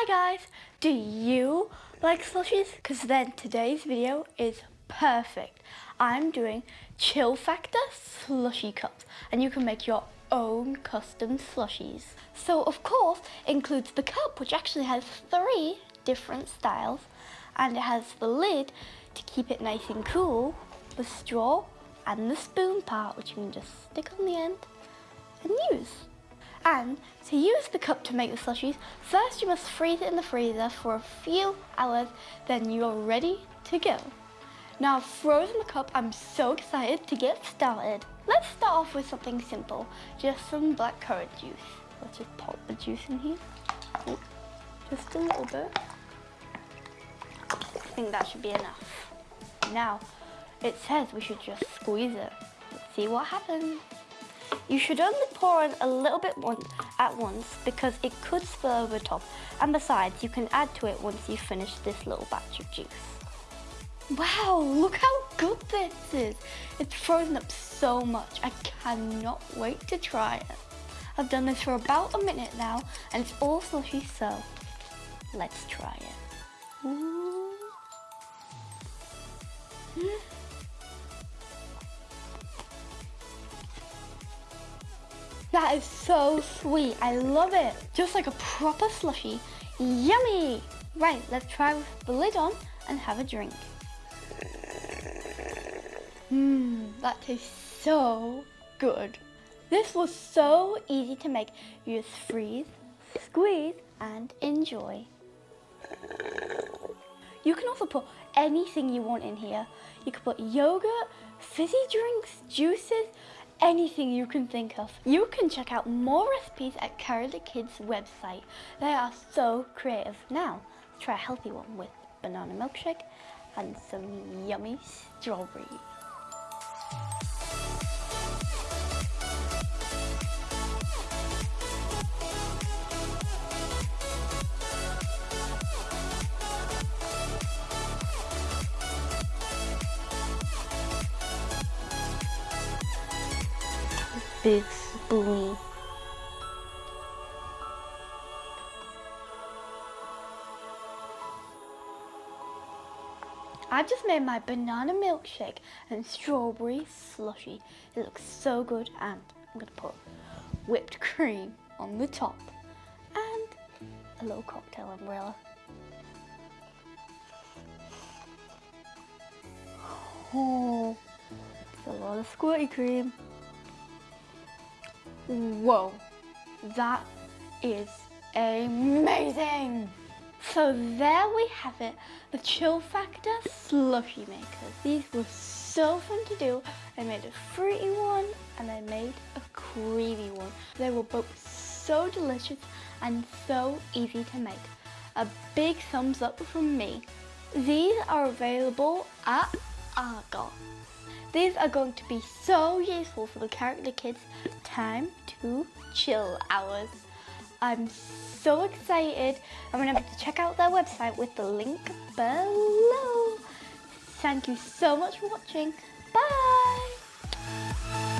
Hi guys, do you like slushies? Because then today's video is perfect. I'm doing Chill Factor slushy cups and you can make your own custom slushies. So of course includes the cup which actually has three different styles and it has the lid to keep it nice and cool, the straw and the spoon part which you can just stick on the end and use. And to use the cup to make the slushies, first you must freeze it in the freezer for a few hours, then you're ready to go. Now I've frozen the cup, I'm so excited to get started. Let's start off with something simple, just some blackcurrant juice. Let's just pop the juice in here. just a little bit. I think that should be enough. Now, it says we should just squeeze it. Let's see what happens. You should only pour in a little bit at once because it could spill over the top. And besides, you can add to it once you finish this little batch of juice. Wow, look how good this is. It's frozen up so much. I cannot wait to try it. I've done this for about a minute now and it's all slushy, so let's try it. That is so sweet. I love it. Just like a proper slushy. Yummy. Right, let's try with the lid on and have a drink. Mmm, that tastes so good. This was so easy to make. You just freeze, squeeze, and enjoy. You can also put anything you want in here. You can put yogurt, fizzy drinks, juices, anything you can think of. You can check out more recipes at the Kids website. They are so creative. Now, try a healthy one with banana milkshake and some yummy strawberries. Big spoon. I just made my banana milkshake and strawberry slushy. It looks so good and I'm gonna put whipped cream on the top and a little cocktail umbrella. Oh, it's a lot of squirty cream. Whoa, that is amazing. So there we have it, the Chill Factor slushy makers. These were so fun to do. I made a fruity one and I made a creamy one. They were both so delicious and so easy to make. A big thumbs up from me. These are available at Argos. These are going to be so useful for the character kids time to chill hours. I'm so excited. I'm gonna have to check out their website with the link below. Thank you so much for watching. Bye.